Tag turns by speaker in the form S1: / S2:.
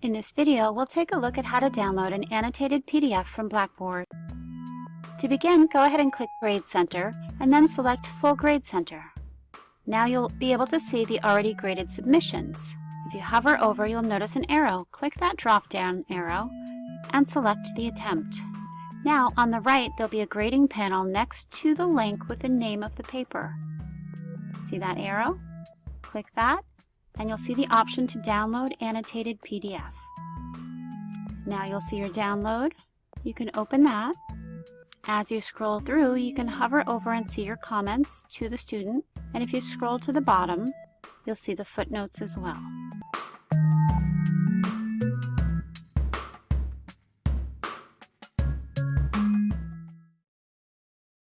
S1: In this video, we'll take a look at how to download an annotated PDF from Blackboard. To begin, go ahead and click Grade Center, and then select Full Grade Center. Now you'll be able to see the already graded submissions. If you hover over, you'll notice an arrow. Click that drop-down arrow and select the attempt. Now, on the right, there'll be a grading panel next to the link with the name of the paper. See that arrow? Click that, and you'll see the option to download annotated PDF. Now you'll see your download. You can open that. As you scroll through, you can hover over and see your comments to the student, and if you scroll to the bottom, you'll see the footnotes as well.